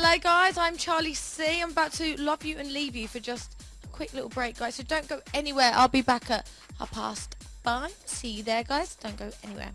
Hello guys, I'm Charlie C. I'm about to love you and leave you for just a quick little break, guys. So don't go anywhere. I'll be back at half past five. See you there, guys. Don't go anywhere.